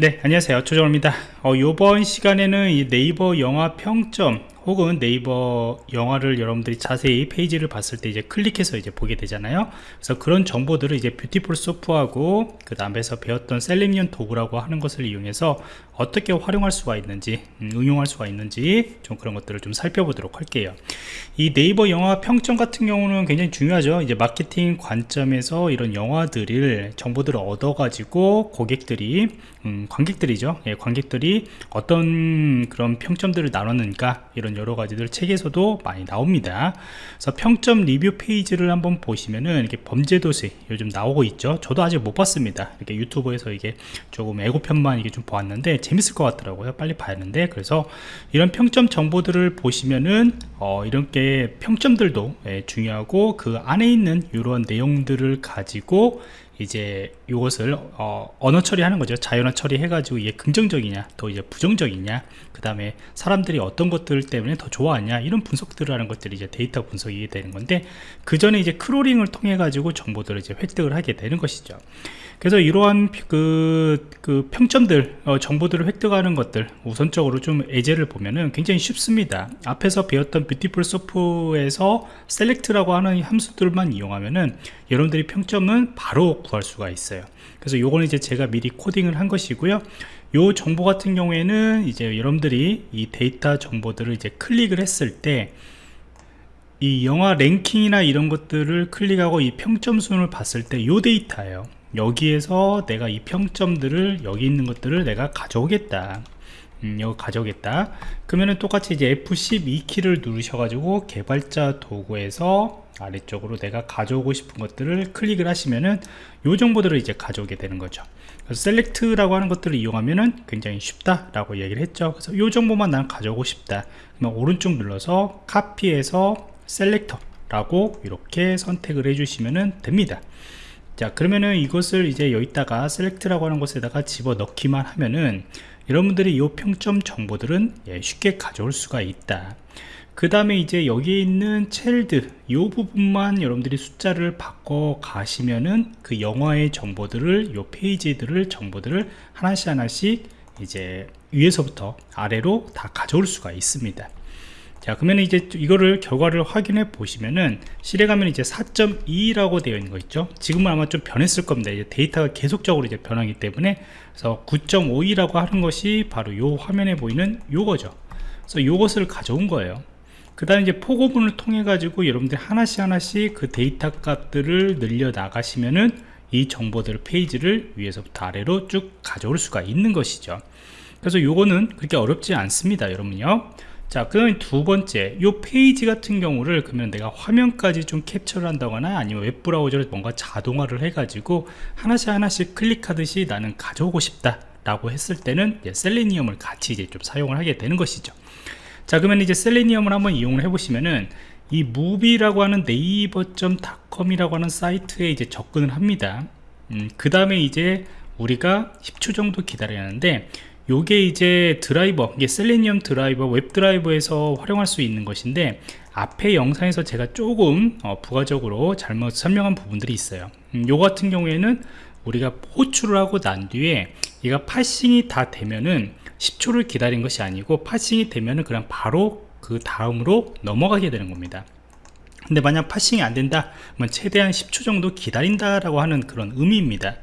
네 안녕하세요. 조정호입니다. 어, 이번 시간에는 이 네이버 영화 평점 혹은 네이버 영화를 여러분들이 자세히 페이지를 봤을 때 이제 클릭해서 이제 보게 되잖아요. 그래서 그런 정보들을 이제 Beautiful Soup하고 그 다음에서 배웠던 selection 도구라고 하는 것을 이용해서 어떻게 활용할 수가 있는지 음, 응용할 수가 있는지 좀 그런 것들을 좀 살펴보도록 할게요. 이 네이버 영화 평점 같은 경우는 굉장히 중요하죠. 이제 마케팅 관점에서 이런 영화들을 정보들을 얻어 가지고 고객들이 음, 관객들이죠. 예, 관객들이 어떤 그런 평점들을 나눴는가 이런 여러 가지들 책에서도 많이 나옵니다. 그래서 평점 리뷰 페이지를 한번 보시면은 이렇게 범죄도시 요즘 나오고 있죠. 저도 아직 못 봤습니다. 이렇게 유튜브에서 이게 조금 예고편만 이게 좀 보았는데 재밌을 것 같더라고요. 빨리 하는데. 그래서 이런 평점 정보들을 보시면은 어, 이렇게 평점들도 예, 중요하고 그 안에 있는 이런 내용들을 가지고 이제 이것을 어, 언어 처리하는 거죠. 자연어 처리해 가지고 이게 긍정적이냐 또 이제 부정적이냐 그 다음에 사람들이 어떤 것들 때문에 더 좋아하냐 이런 분석들을 하는 것들이 이제 데이터 분석이 되는 건데 그 전에 이제 crawling을 통해 가지고 정보들을 이제 획득을 하게 되는 것이죠. 그래서 이러한 그, 그 평점들 어, 정보들을 획득하는 것들 우선적으로 좀 예제를 보면은 굉장히 쉽습니다. 앞에서 배웠던 Beautiful Soup에서 select라고 하는 함수들만 이용하면은 여러분들이 평점은 바로 구할 수가 있어요. 그래서 요거는 이제 제가 미리 코딩을 한 것이고요. 요 정보 같은 경우에는 이제 여러분들이 이 데이터 정보들을 이제 클릭을 했을 때 이 영화 랭킹이나 이런 것들을 클릭하고 이 평점 순을 봤을 때 요 데이터예요. 여기에서 내가 이 평점들을 여기 있는 것들을 내가 가져오겠다. 음, 이거 가져오겠다. 그러면은 똑같이 이제 F12 키를 누르셔가지고 개발자 도구에서 아래쪽으로 내가 가져오고 싶은 것들을 클릭을 하시면은 요 정보들을 이제 가져오게 되는 거죠. select라고 하는 것들을 이용하면은 굉장히 쉽다라고 얘기를 했죠. 그래서 요 정보만 난 가져오고 싶다. 그러면 오른쪽 눌러서 카피해서 selector라고 이렇게 선택을 해주시면 됩니다. 자 그러면은 이것을 이제 여기다가 select라고 하는 곳에다가 집어넣기만 하면은 여러분들이 이 평점 정보들은 예, 쉽게 가져올 수가 있다. 그 다음에 이제 여기에 있는 child 이 부분만 여러분들이 숫자를 바꿔 가시면은 그 영화의 정보들을 이 페이지들을 정보들을 하나씩 하나씩 이제 위에서부터 아래로 다 가져올 수가 있습니다 자 그러면 이제 이거를 결과를 확인해 보시면은 실행하면 이제 4.2라고 되어 있는 거 있죠? 지금은 아마 좀 변했을 겁니다. 이제 데이터가 계속적으로 이제 변하기 때문에. 그래서 9.52라고 하는 것이 바로 요 화면에 보이는 요거죠. 그래서 요것을 가져온 거예요. 그 다음에 이제 포고문을 통해 가지고 여러분들이 하나씩 하나씩 그 데이터 값들을 늘려 나가시면은 이 정보들 페이지를 위에서부터 아래로 쭉 가져올 수가 있는 것이죠. 그래서 요거는 그렇게 어렵지 않습니다 여러분요 자 그러면 두 번째 이 페이지 같은 경우를 그러면 내가 화면까지 좀 캡처를 한다거나 아니면 웹브라우저를 뭔가 자동화를 해 가지고 하나씩 하나씩 클릭하듯이 나는 가져오고 싶다 라고 했을 때는 셀레니엄을 같이 이제 좀 사용을 하게 되는 것이죠. 자 그러면 이제 셀레니엄을 한번 이용을 해 보시면은 이 movie라고 하는 naver.com이라고 하는 사이트에 이제 접근을 합니다. 음, 그 다음에 이제 우리가 10초 정도 기다려야 하는데 요게 이제 드라이버 이게 Selenium driver web driver에서 활용할 수 있는 것인데 앞에 영상에서 제가 조금 어, 부가적으로 잘못 설명한 부분들이 있어요. 음, 요 같은 경우에는 우리가 호출을 하고 난 뒤에 얘가 parsing이 다 되면은 10초를 기다린 것이 아니고 parsing이 되면은 그냥 바로 그 다음으로 넘어가게 되는 겁니다 근데 만약 parsing이 안 된다 그러면 최대한 10초 정도 기다린다 라고 하는 그런 의미입니다.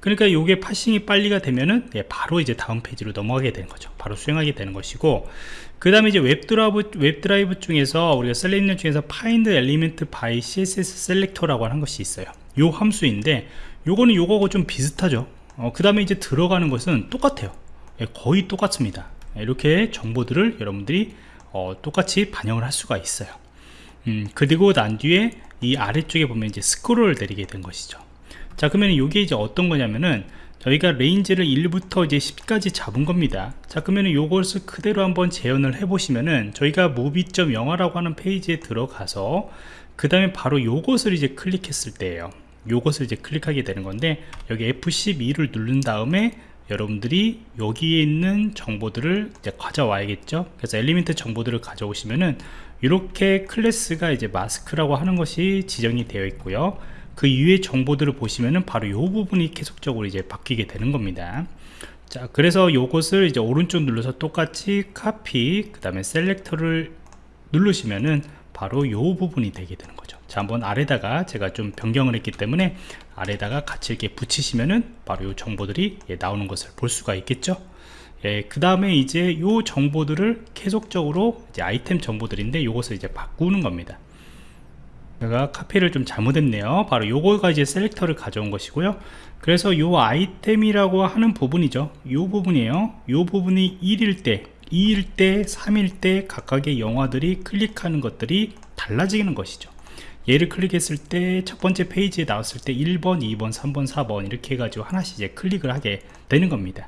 그러니까 이게 parsing이 빨리가 되면은 예, 바로 이제 다음 페이지로 넘어가게 되는 거죠. 바로 수행하게 되는 것이고 그 다음에 이제 web driver web driver 중에서 우리가 selection 중에서 find element by css selector라고 하는 것이 있어요. 요 함수인데 요거는 요거하고 좀 비슷하죠. 어, 그 다음에 이제 들어가는 것은 똑같아요. 예, 거의 똑같습니다. 이렇게 정보들을 여러분들이 어, 똑같이 반영을 할 수가 있어요 음, 그리고 난 뒤에 이 아래쪽에 보면 이제 스크롤을 내리게 된 것이죠. 자 그러면 이게 이제 어떤 거냐면은 저희가 range를 1부터 이제 10까지 잡은 겁니다. 자 그러면 이것을 그대로 한번 재현을 해 보시면은 저희가 movie.영화라고 하는 페이지에 들어가서 그 다음에 바로 요것을 이제 클릭했을 때예요. 요것을 이제 클릭하게 되는 건데 여기 F12를 누른 다음에 여러분들이 여기에 있는 정보들을 이제 가져와야겠죠? 그래서 엘리멘트 정보들을 가져오시면은 이렇게 클래스가 이제 마스크라고 하는 것이 지정이 되어 있고요. 그 이후의 정보들을 보시면은 바로 이 부분이 계속적으로 이제 바뀌게 되는 겁니다. 자 그래서 요것을 이제 오른쪽 눌러서 똑같이 카피 그 다음에 셀렉터를 누르시면은 바로 요 부분이 되게 되는 거죠. 자 한번 아래다가 제가 좀 변경을 했기 때문에 아래다가 같이 이렇게 붙이시면은 바로 요 정보들이 예, 나오는 것을 볼 수가 있겠죠 예, 그 다음에 이제 요 정보들을 계속적으로 이제 아이템 정보들인데 요것을 이제 바꾸는 겁니다. 제가 카피를 좀 잘못했네요. 바로 요거가 이제 셀렉터를 가져온 것이고요. 그래서 요 아이템이라고 하는 부분이죠. 요 부분이에요. 요 부분이 1일 때 2일 때 3일 때 각각의 영화들이 클릭하는 것들이 달라지는 것이죠. 얘를 클릭했을 때 첫 번째 페이지에 나왔을 때 1번 2번 3번 4번 이렇게 해가지고 하나씩 이제 클릭을 하게 되는 겁니다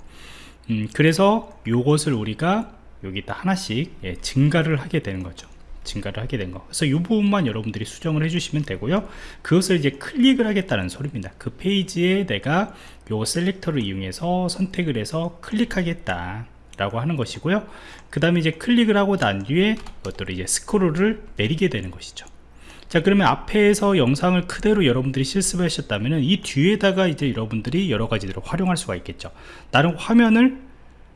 음, 그래서 요것을 우리가 여기다 하나씩 예, 증가를 하게 되는 거죠 증가를 하게 된 거. 그래서 이 부분만 여러분들이 수정을 해주시면 되고요. 그것을 이제 클릭을 하겠다는 소리입니다. 그 페이지에 내가 요 셀렉터를 이용해서 선택을 해서 클릭하겠다. 라고 하는 것이고요. 그 다음에 이제 클릭을 하고 난 뒤에 이것들을 이제 스크롤을 내리게 되는 것이죠. 자 그러면 앞에서 영상을 그대로 여러분들이 실습을 하셨다면 이 뒤에다가 이제 여러분들이 여러 가지들을 활용할 수가 있겠죠. 나는 화면을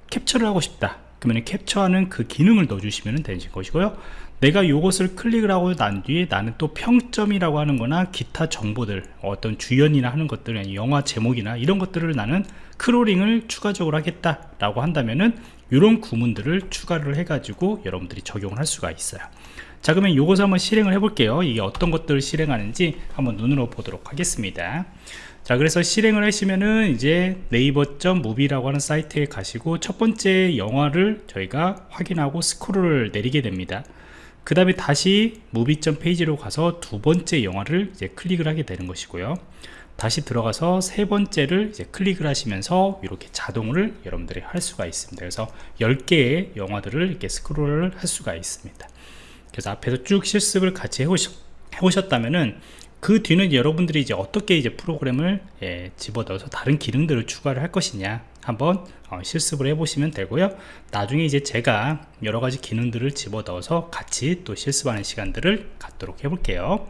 캡처를 하고 싶다. 그러면 캡처하는 그 기능을 넣어주시면 되는 것이고요. 내가 이것을 클릭을 하고 난 뒤에 나는 또 평점이라고 하는 거나 기타 정보들 어떤 주연이나 하는 것들 영화 제목이나 이런 것들을 나는 crawling을 추가적으로 하겠다 라고 한다면은 이런 구문들을 추가를 해 가지고 여러분들이 적용을 할 수가 있어요 자 그러면 이것을 한번 실행을 해 볼게요. 이게 어떤 것들을 실행하는지 한번 눈으로 보도록 하겠습니다. 자 그래서 실행을 하시면은 이제 네이버.movie라고 하는 사이트에 가시고 첫 번째 영화를 저희가 확인하고 스크롤을 내리게 됩니다. 그 다음에 다시 movie점 페이지로 가서 두 번째 영화를 이제 클릭을 하게 되는 것이고요. 다시 들어가서 세 번째를 이제 클릭을 하시면서 이렇게 자동을 여러분들이 할 수가 있습니다. 그래서 10개의 영화들을 이렇게 스크롤을 할 수가 있습니다 그래서 앞에서 쭉 실습을 같이 해오셨, 해오셨 다면은 그 뒤는 여러분들이 이제 어떻게 이제 프로그램을 예, 집어넣어서 다른 기능들을 추가를 할 것이냐 한번 어, 실습을 해 보시면 되고요. 나중에 이제 제가 여러가지 기능들을 집어넣어서 같이 또 실습하는 시간들을 갖도록 해 볼게요